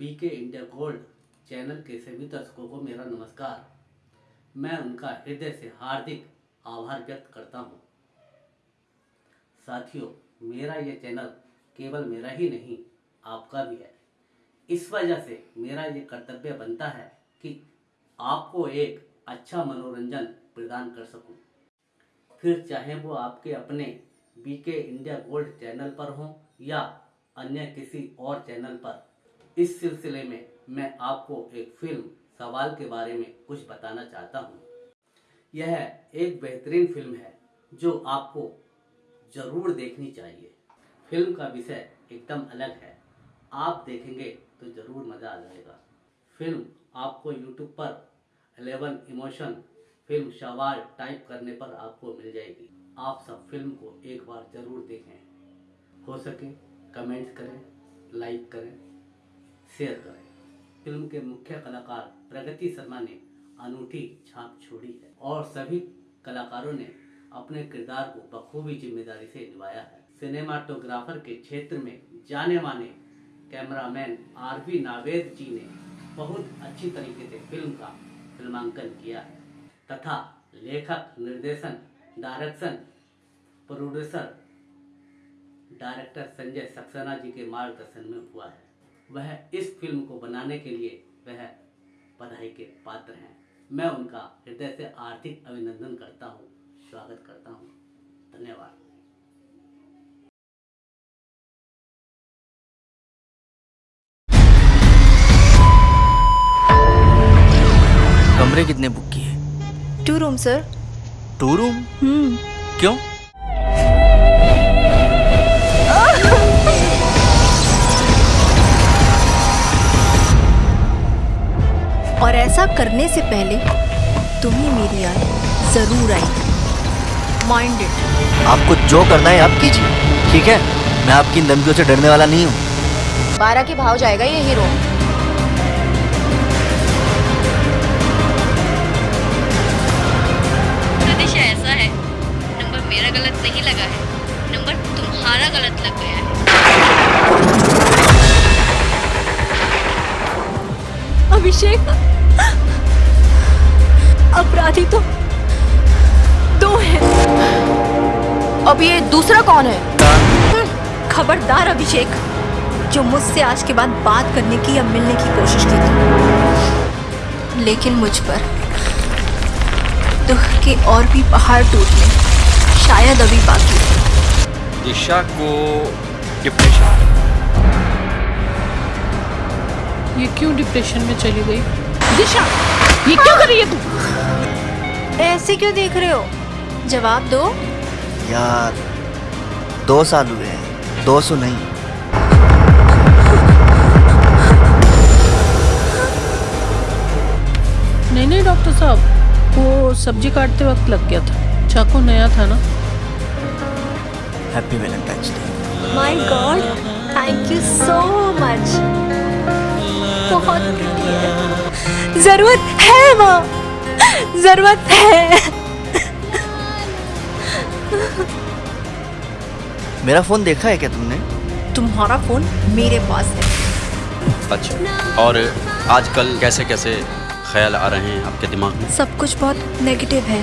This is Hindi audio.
बीके इंडिया गोल्ड चैनल के सभी दर्शकों को मेरा नमस्कार। मैं उनका हृदय से हार्दिक आभार व्यक्त करता हूँ। साथियों, मेरा ये चैनल केवल मेरा ही नहीं, आपका भी है। इस वजह से मेरा ये कर्तव्य बनता है कि आपको एक अच्छा मनोरंजन प्रदान कर सकूँ। फिर चाहे वो आपके अपने बीके इंडिया गोल्ड चैनल पर हो या अन्य किसी और चैनल पर इस सिलसिले में मैं आपको एक फ़िल्म, सवाल के बारे में कुछ बताना चाहता हूँ। यह एक बेहतरीन फ़िल्म है, जो आपको ज़रूर देखनी चाहिए। फ़िल्म का विषय एकदम अलग है। आप देखेंगे तो ज़रूर मज़ा आ जाएगा। फ़िल्म आपको यूट्यूब पर 11 इमोशन फ़िल्म सवाल टाइप करने पर आपको मिल जाएगी। आप सब फ़िल्म को एक बार ज़रूर देखें। हो सके, कमेंट करें, लाइक करें। शेयर करें। फ़िल्म के मुख्य कलाकार प्रगति शर्मा ने अनूठी छाप छोड़ी है और सभी कलाकारों ने अपने किरदार को बखूबी ज़िम्मेदारी से निभाया है। सिनेमाटोग्राफर के क्षेत्र में जाने माने cameraman R V Naved ji ने बहुत अच्छी तरीके से फ़िल्म का फिल्मांकन किया है तथा लेखक, निर्देशन, direction, producer, director Sanjay Saxena ji के मार्गदर्शन में हुआ है। वह इस फ़िल्म को बनाने के लिए वह बधाई के पात्र हैं। मैं उनका हृदय से आर्थिक अभिनंदन करता हूँ स्वागत करता हूँ। धन्यवाद। कमरे कितने बुक किए? Two room sir two room hmm. क्यों? और ऐसा करने से पहले तुम्हें मेरी याद ज़रूर आई। माइंडेड आपको जो करना है आप कीजिए ठीक है? मैं आपकी इन धमकियों से डरने वाला नहीं हूँ। बारह के भाव जाएगा ये हीरो। ऐसा है। नंबर मेरा गलत नहीं लगा है। नंबर तुम्हारा गलत लग गया है। अभिषेक अपराधी तो दो हैं। अब ये दूसरा कौन है? खबरदार अभिषेक जो मुझसे आज के बाद बात करने की या मिलने की कोशिश की थी। लेकिन मुझ पर दुख के और भी पहाड़ टूटने शायद अभी बाकी हैं। दिशा को डिप्रेशन ये क्यों डिप्रेशन में चली गई? दिशा ये क्यों कर रही है तू? ऐसे क्यों देख रहे हो? जवाब दो। यार दो साल हुए हैं दो सौ नहीं। नहीं नहीं डॉक्टर साहब वो सब्ज़ी काटते वक्त लग गया था। चाकू नया था ना? Happy Valentine's day my god thank you so much बहुत है ज़रूरत है माँ ज़रूरत है। मेरा फ़ोन देखा है क्या तुमने? तुम्हारा फ़ोन मेरे पास है। अच्छा और आजकल कैसे कैसे ख्याल आ रहे हैं आपके दिमाग में? सब कुछ बहुत नेगेटिव है।